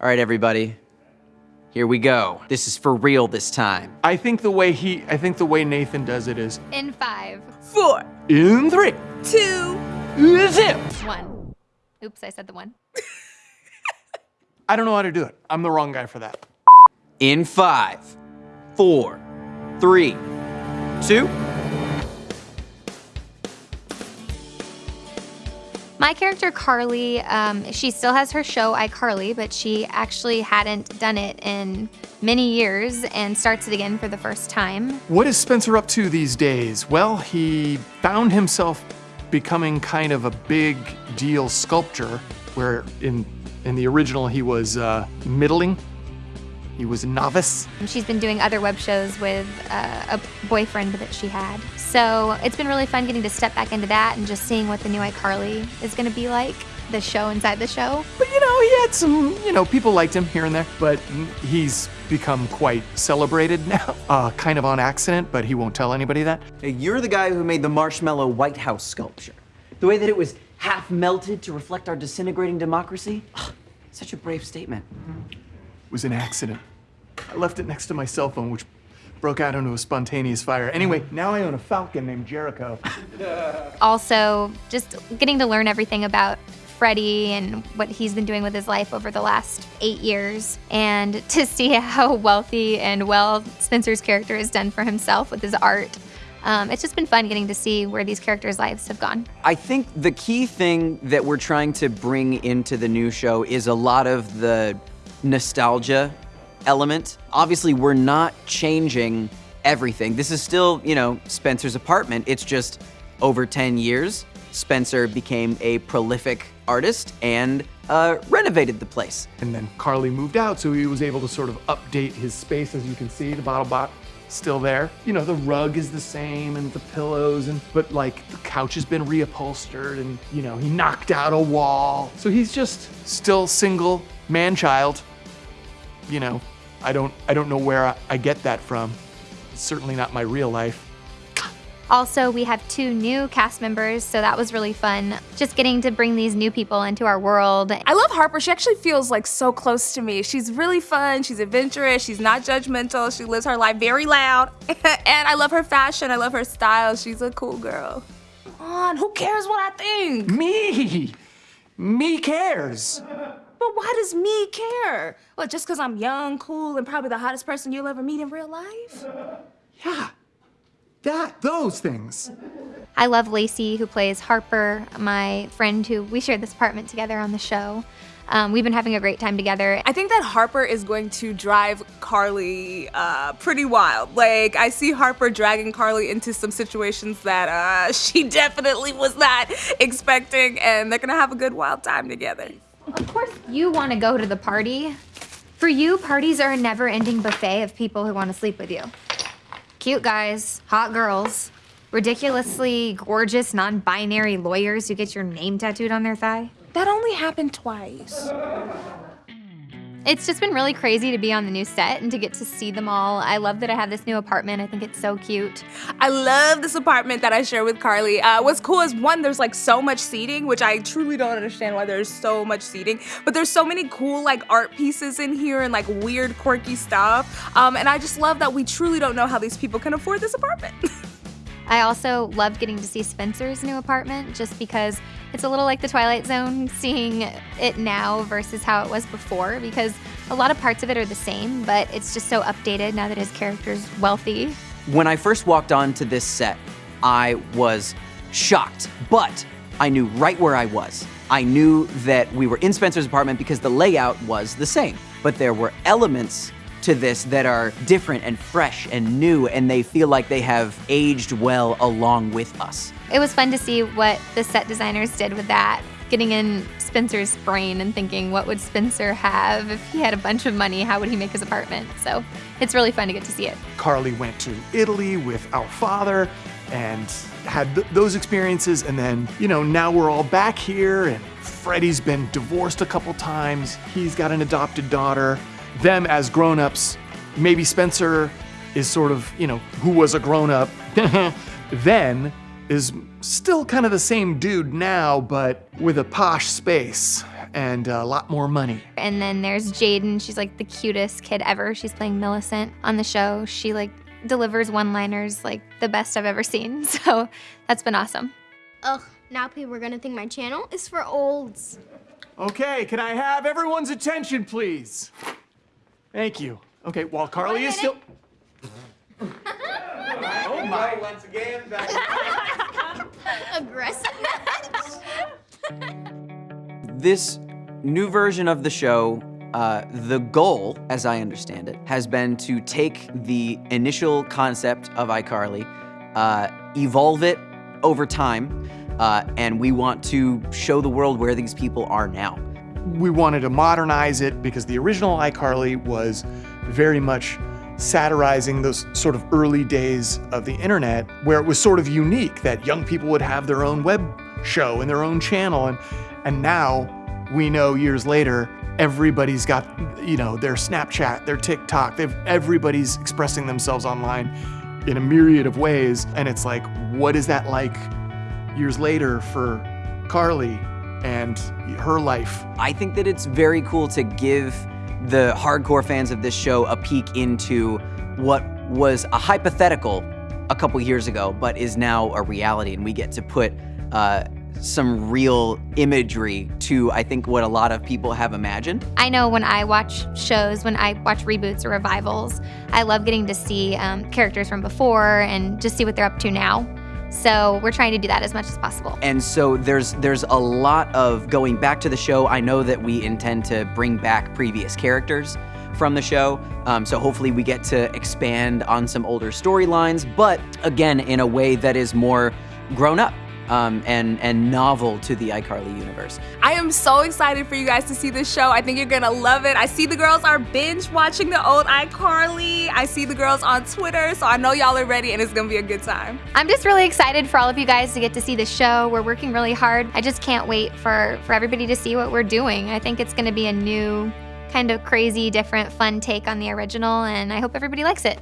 All right, everybody. Here we go. This is for real this time. I think the way he, I think the way Nathan does it is In five, Four, in three, two, zip. one. Oops, I said the one. I don't know how to do it. I'm the wrong guy for that. In five, four, three, two. My character Carly, um, she still has her show iCarly, but she actually hadn't done it in many years and starts it again for the first time. What is Spencer up to these days? Well, he found himself becoming kind of a big deal sculptor, where in in the original he was uh, middling. He was a novice. She's been doing other web shows with uh, a boyfriend that she had. So it's been really fun getting to step back into that and just seeing what the new iCarly is going to be like, the show inside the show. But you know, he had some, you know, people liked him here and there, but he's become quite celebrated now. Uh, kind of on accident, but he won't tell anybody that. Hey, You're the guy who made the marshmallow White House sculpture. The way that it was half melted to reflect our disintegrating democracy. Ugh, Such a brave statement. It was an accident. I left it next to my cell phone, which broke out into a spontaneous fire. Anyway, now I own a falcon named Jericho. Also, just getting to learn everything about Freddie and what he's been doing with his life over the last eight years, and to see how wealthy and well Spencer's character has done for himself with his art. Um, it's just been fun getting to see where these characters' lives have gone. I think the key thing that we're trying to bring into the new show is a lot of the nostalgia element. Obviously, we're not changing everything. This is still, you know, Spencer's apartment. It's just over 10 years, Spencer became a prolific artist and uh, renovated the place. And then Carly moved out, so he was able to sort of update his space. As you can see, the bottle bot still there. You know, the rug is the same and the pillows, and but like the couch has been reupholstered, and you know, he knocked out a wall. So he's just still single, man child. You know, I don't I don't know where I, I get that from. It's certainly not my real life. Also, we have two new cast members, so that was really fun. Just getting to bring these new people into our world. I love Harper. She actually feels like so close to me. She's really fun. She's adventurous. She's not judgmental. She lives her life very loud. and I love her fashion. I love her style. She's a cool girl. Come on, who cares what I think? Me, me cares. But why does me care? What, just because I'm young, cool, and probably the hottest person you'll ever meet in real life? Yeah, that those things. I love Laci, who plays Harper, my friend who we shared this apartment together on the show. Um, we've been having a great time together. I think that Harper is going to drive Carly uh, pretty wild. Like, I see Harper dragging Carly into some situations that uh, she definitely was not expecting, and they're gonna have a good wild time together. Of course, you want to go to the party. For you, parties are a never ending buffet of people who want to sleep with you. Cute guys, hot girls, ridiculously gorgeous non binary lawyers who get your name tattooed on their thigh. That only happened twice. It's just been really crazy to be on the new set and to get to see them all. I love that I have this new apartment. I think it's so cute. I love this apartment that I share with Carly. Uh, what's cool is one, there's like so much seating, which I truly don't understand why there's so much seating, but there's so many cool like art pieces in here and like weird, quirky stuff. Um, and I just love that we truly don't know how these people can afford this apartment. I also loved getting to see Spencer's new apartment just because it's a little like the Twilight Zone, seeing it now versus how it was before, because a lot of parts of it are the same, but it's just so updated now that his character's wealthy. When I first walked onto this set, I was shocked, but I knew right where I was. I knew that we were in Spencer's apartment because the layout was the same, but there were elements to this that are different and fresh and new, and they feel like they have aged well along with us. It was fun to see what the set designers did with that, getting in Spencer's brain and thinking, what would Spencer have if he had a bunch of money? How would he make his apartment? So it's really fun to get to see it. Carly went to Italy with our father and had th- those experiences. And then, you know, now we're all back here and Freddie's been divorced a couple times. He's got an adopted daughter. Them as grown ups, maybe Spencer is sort of, you know, who was a grown up then is still kind of the same dude now, but with a posh space. and a lot more money. And then there's Jaidyn. She's like the cutest kid ever. She's playing Millicent on the show. She like delivers one-liners like the best I've ever seen. So that's been awesome. Ugh, now people are gonna think my channel is for olds. Okay, can I have everyone's attention, please? Thank you. Okay, while Carly is still. oh my! Once again, Aggressive. This new version of the show, uh, the goal, as I understand it, has been to take the initial concept of iCarly, uh, evolve it over time, uh, and we want to show the world where these people are now. We wanted to modernize it because the original iCarly was very much satirizing those sort of early days of the internet where it was sort of unique that young people would have their own web show and their own channel and and now we know years later everybody's got you know their Snapchat, their TikTok, they've everybody's expressing themselves online in a myriad of ways and it's like what is that like years later for Carly and her life I think that it's very cool to give the hardcore fans of this show a peek into what was a hypothetical a couple years ago, but is now a reality, and we get to put uh, some real imagery to, I think, what a lot of people have imagined. I know when I watch shows, when I watch reboots or revivals, I love getting to see um, characters from before and just see what they're up to now. So we're trying to do that as much as possible. And so there's there's a lot of going back to the show. I know that we intend to bring back previous characters from the show. Um, so hopefully we get to expand on some older storylines, but again in a way that is more grown up um, and and novel to the iCarly universe. I am so excited for you guys to see this show. I think you're gonna love it. I see the girls are binge watching the old iCarly. I see the girls on Twitter, so I know y'all are ready and it's gonna be a good time. I'm just really excited for all of you guys to get to see the show. We're working really hard. I just can't wait for, for everybody to see what we're doing. I think it's going to be a new, kind of crazy, different, fun take on the original, and I hope everybody likes it.